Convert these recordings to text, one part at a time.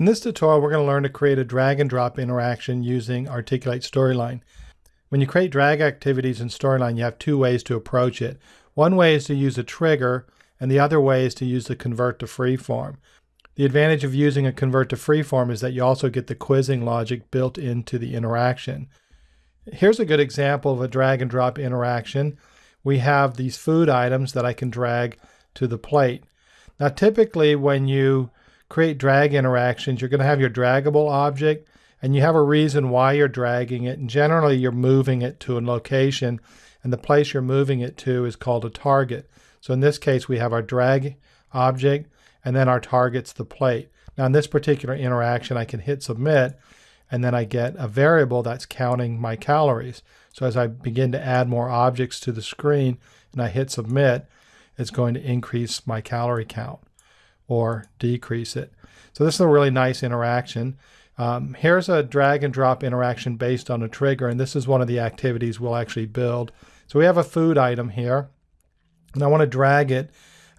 In this tutorial, we're going to learn to create a drag and drop interaction using Articulate Storyline. When you create drag activities in Storyline, you have two ways to approach it. One way is to use a trigger, and the other way is to use the convert to freeform. The advantage of using a convert to freeform is that you also get the quizzing logic built into the interaction. Here's a good example of a drag and drop interaction. We have these food items that I can drag to the plate. Now typically when you create drag interactions, you're going to have your draggable object and you have a reason why you're dragging it. And generally you're moving it to a location and the place you're moving it to is called a target. So in this case, we have our drag object and then our target's the plate. Now in this particular interaction, I can hit submit and then I get a variable that's counting my calories. So as I begin to add more objects to the screen and I hit submit, it's going to increase my calorie count or decrease it. So this is a really nice interaction. Um, here's a drag and drop interaction based on a trigger, and this is one of the activities we'll actually build. So we have a food item here, and I want to drag it.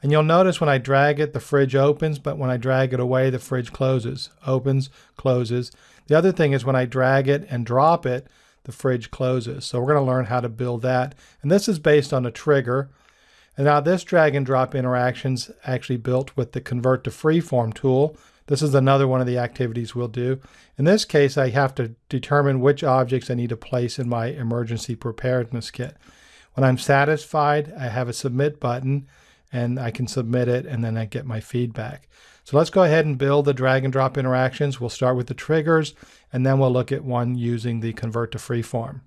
And you'll notice when I drag it, the fridge opens, but when I drag it away, the fridge closes. Opens, closes. The other thing is when I drag it and drop it, the fridge closes. So we're going to learn how to build that. And this is based on a trigger. And now this drag and drop interactions actually built with the convert to freeform tool. This is another one of the activities we'll do. In this case, I have to determine which objects I need to place in my emergency preparedness kit. When I'm satisfied, I have a submit button and I can submit it and then I get my feedback. So let's go ahead and build the drag and drop interactions. We'll start with the triggers and then we'll look at one using the convert to freeform.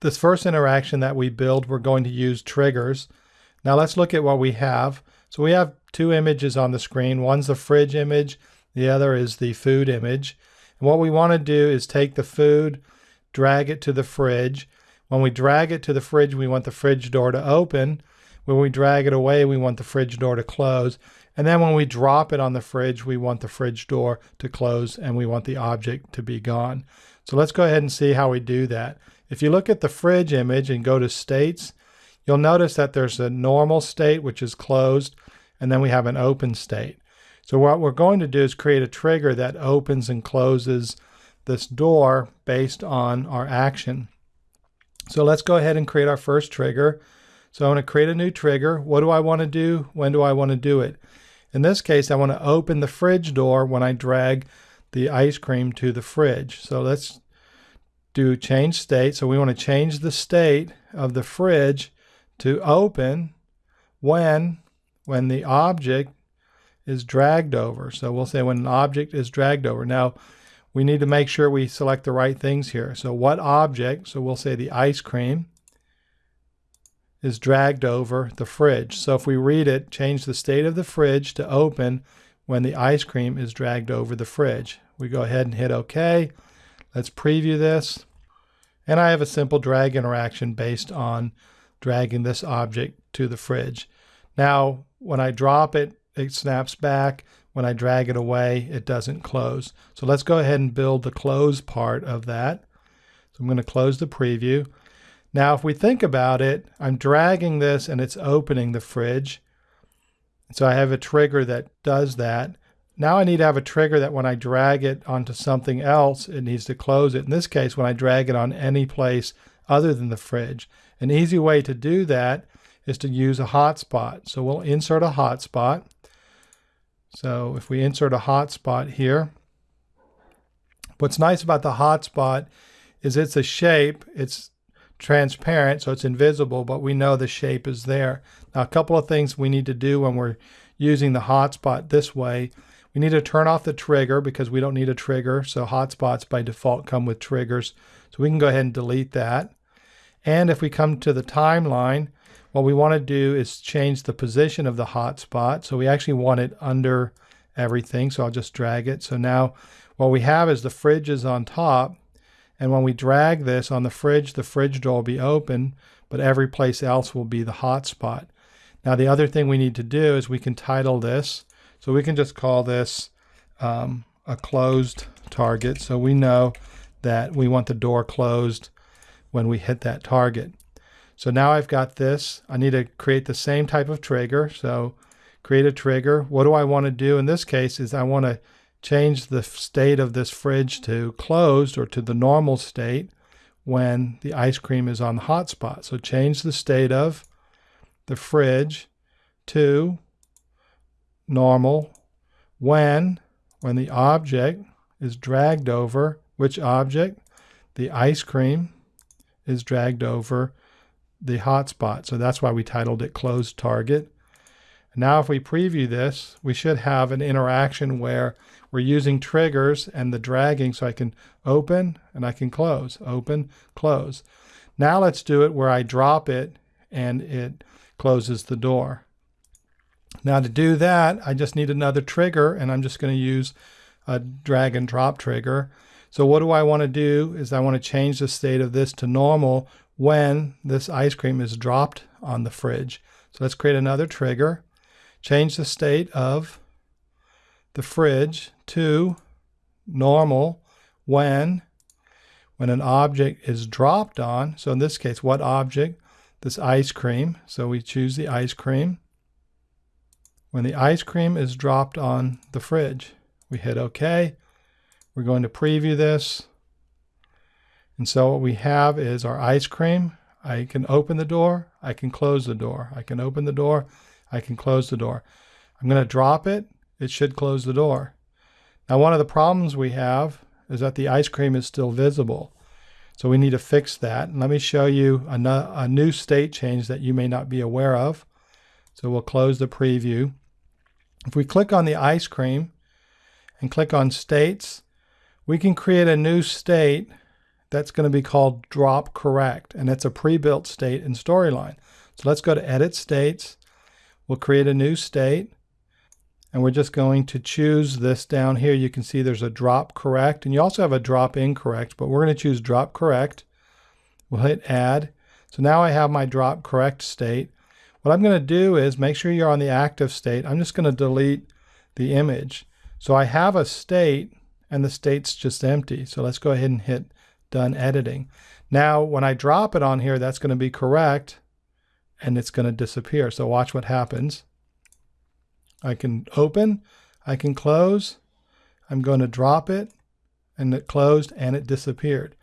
This first interaction that we build, we're going to use triggers. Now let's look at what we have. So we have two images on the screen. One's the fridge image, the other is the food image. And what we want to do is take the food, drag it to the fridge. When we drag it to the fridge, we want the fridge door to open. When we drag it away, we want the fridge door to close. And then when we drop it on the fridge, we want the fridge door to close and we want the object to be gone. So let's go ahead and see how we do that. If you look at the fridge image and go to states, You'll notice that there's a normal state, which is closed, and then we have an open state. So what we're going to do is create a trigger that opens and closes this door based on our action. So let's go ahead and create our first trigger. So I want to create a new trigger. What do I want to do? When do I want to do it? In this case, I want to open the fridge door when I drag the ice cream to the fridge. So let's do change state. So we want to change the state of the fridge to open when when the object is dragged over. So we'll say when an object is dragged over. Now we need to make sure we select the right things here. So what object, so we'll say the ice cream, is dragged over the fridge. So if we read it, change the state of the fridge to open when the ice cream is dragged over the fridge. We go ahead and hit OK. Let's preview this. And I have a simple drag interaction based on dragging this object to the fridge. Now, when I drop it, it snaps back. When I drag it away, it doesn't close. So let's go ahead and build the close part of that. So I'm going to close the preview. Now, if we think about it, I'm dragging this and it's opening the fridge. So I have a trigger that does that. Now I need to have a trigger that when I drag it onto something else, it needs to close it. In this case, when I drag it on any place other than the fridge. An easy way to do that is to use a hotspot. So we'll insert a hotspot. So if we insert a hotspot here, what's nice about the hotspot is it's a shape. It's transparent, so it's invisible, but we know the shape is there. Now, a couple of things we need to do when we're using the hotspot this way. We need to turn off the trigger because we don't need a trigger. So hotspots by default come with triggers. So we can go ahead and delete that. And if we come to the timeline, what we want to do is change the position of the hotspot. So we actually want it under everything. So I'll just drag it. So now what we have is the fridge is on top. And when we drag this on the fridge, the fridge door will be open, but every place else will be the hotspot. Now the other thing we need to do is we can title this. So we can just call this um, a closed target. So we know that we want the door closed when we hit that target. So now I've got this. I need to create the same type of trigger. So create a trigger. What do I want to do in this case is I want to change the state of this fridge to closed or to the normal state when the ice cream is on the hot spot. So change the state of the fridge to normal when when the object is dragged over which object the ice cream is dragged over the hotspot. So that's why we titled it closed target. Now if we preview this, we should have an interaction where we're using triggers and the dragging so I can open and I can close, open, close. Now let's do it where I drop it and it closes the door. Now to do that, I just need another trigger and I'm just going to use a drag and drop trigger. So what do I want to do is I want to change the state of this to normal when this ice cream is dropped on the fridge. So let's create another trigger. Change the state of the fridge to normal when when an object is dropped on. So in this case, what object? This ice cream. So we choose the ice cream. When the ice cream is dropped on the fridge, we hit OK. We're going to preview this. And so what we have is our ice cream. I can open the door. I can close the door. I can open the door. I can close the door. I'm going to drop it. It should close the door. Now one of the problems we have is that the ice cream is still visible. So we need to fix that. And let me show you a, a new state change that you may not be aware of. So we'll close the preview. If we click on the ice cream and click on states, we can create a new state that's going to be called drop correct. And it's a pre-built state in Storyline. So let's go to edit states. We'll create a new state. And we're just going to choose this down here. You can see there's a drop correct. And you also have a drop incorrect. But we're going to choose drop correct. We'll hit add. So now I have my drop correct state. What I'm going to do is make sure you're on the active state. I'm just going to delete the image. So I have a state and the state's just empty. So let's go ahead and hit done editing. Now, when I drop it on here, that's going to be correct and it's going to disappear. So watch what happens. I can open, I can close. I'm going to drop it and it closed and it disappeared.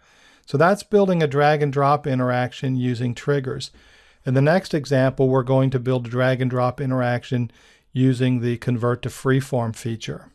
So that's building a drag and drop interaction using triggers. In the next example, we're going to build a drag and drop interaction using the convert to freeform feature.